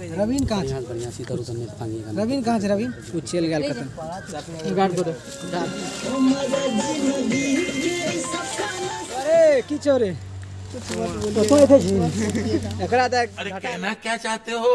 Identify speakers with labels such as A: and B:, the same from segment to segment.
A: रवीन कहाँ छै
B: बढ़िया सीधा रोशन में पानी का
A: रवीन कहाँ छै रवीन ओ चलि गेल कतऽ गार्ड को दे अरे की छौ रे तो एथे छी एकरा तऽ
C: अरे कहना क्या चाहते हो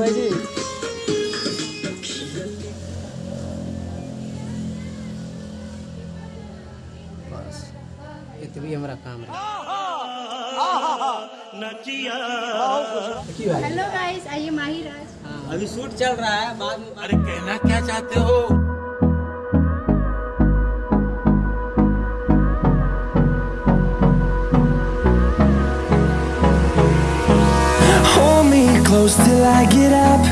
A: भाई जी बस।
B: इतनी हमारा काम रहा।
D: हेलो गाइस आइए माही राज
A: अभी शूट चल रहा है बाद में
C: अरे कहना क्या चाहते हो?
E: Close till I get up.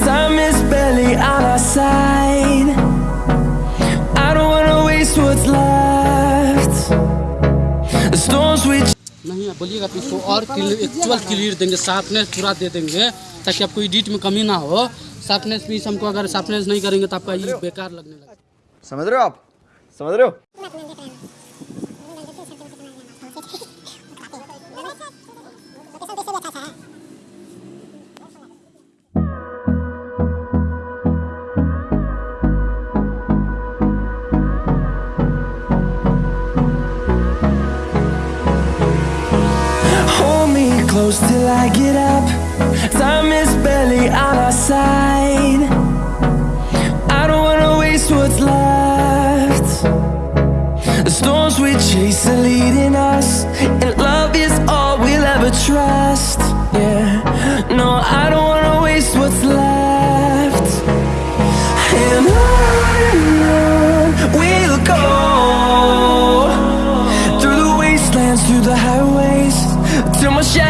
E: Time is barely on our side. I don't wanna waste what's left. The storms we
B: नहीं आप बोलिएगा तो इसको और एक्चुअल क्लियर देंगे शार्पनेस पूरा दे देंगे ताकि आपको एडिट में कमी ना हो शार्पनेस भी हमको अगर शार्पनेस नहीं करेंगे तो आपका ये बेकार लगने लगेगा
F: समझ रहे हो आप समझ रहे हो
E: close till I get up. Time is barely on our side. I don't wanna waste what's left. The storms we chase are leading us, and love is all we'll ever trust. Yeah, no, I don't wanna waste what's left. And on we'll go through the wastelands, through the highways, till my shadow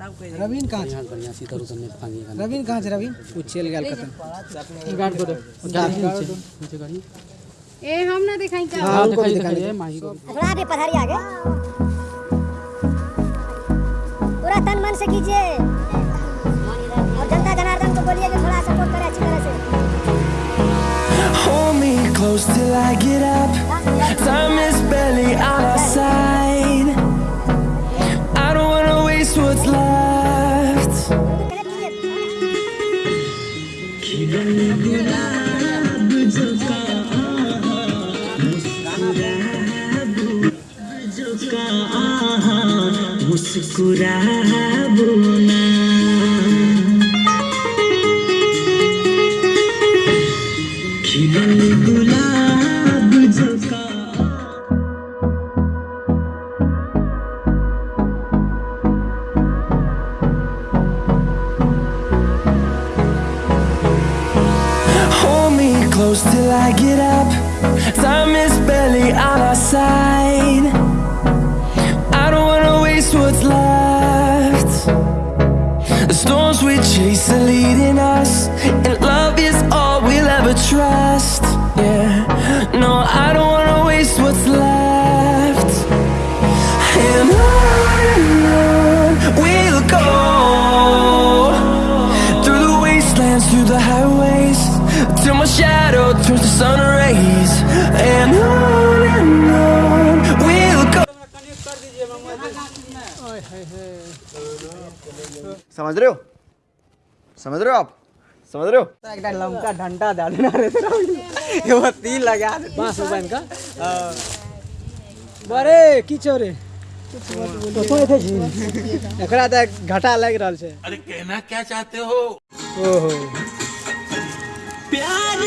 A: Ravin कहाँ छै
B: यहाँ बढ़िया सीधा रोशन में पानी का
A: रवीन कहाँ छै रवीन? ओ चलि गेल कतऽ गार्ड को दे।
B: नीचे नीचे करिए
D: ए हम ना दिखाई क्या?
A: हाँ भी
B: दिखाइए माही को
D: थोड़ा आगे पधारिए आगे। पूरा तन मन से कीजिए। और जनता जनार्दन को बोलिए कि थोड़ा सपोर्ट करे अच्छी तरह से।
E: Hold me close till I get up. Time is barely on Hold me close till I get up. Time is barely on our side. Left. The storms we chase are leading us, and love is all we'll ever trust. Yeah, no, I don't wanna waste what's left. And on we'll go through the wastelands, through the highways, till my shadow turns to sun rays. And on
F: समझ रहे हो? समझ रहे हो आप? समझ रहे हो?
A: एकटा लमका डंडा देना रे ये तीर लगा दे। बाँस में का बरे की छौ तो तो थे जी एकरा तऽ घाटा लग रहल छे।
C: अरे कहना क्या चाहते हो?
A: ओहो।
E: प्यार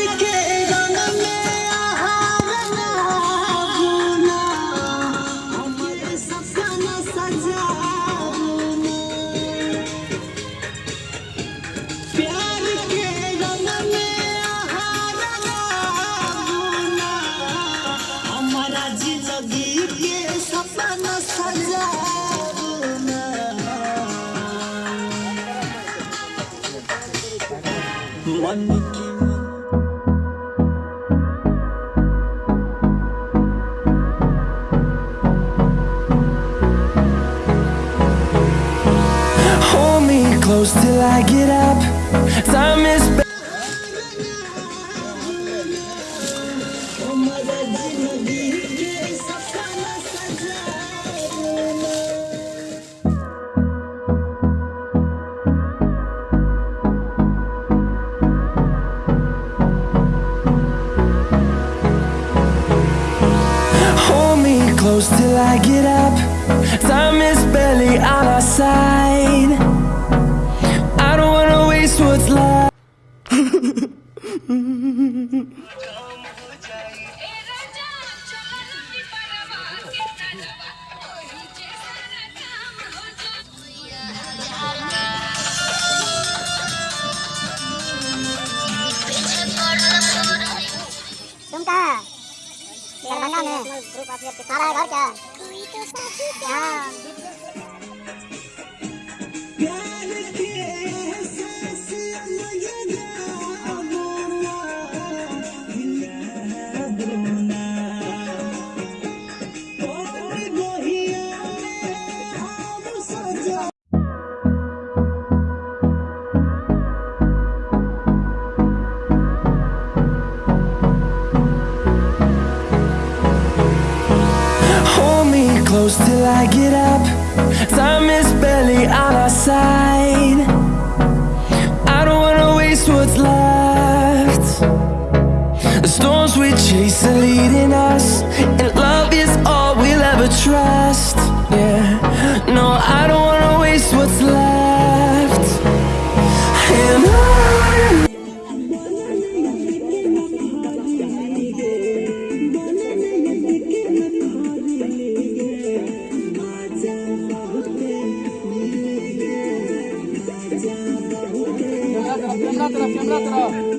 E: Hold me close till I get up. Time is. Till I get up. Time is barely on our side.
D: mana nih?
E: Tarik aja. Ya. Till I get up. Time is barely on our side. I don't wanna waste what's left. The storms we chase are leading us, and love is all we'll ever trust. Yeah, no, I don't wanna waste what's left. And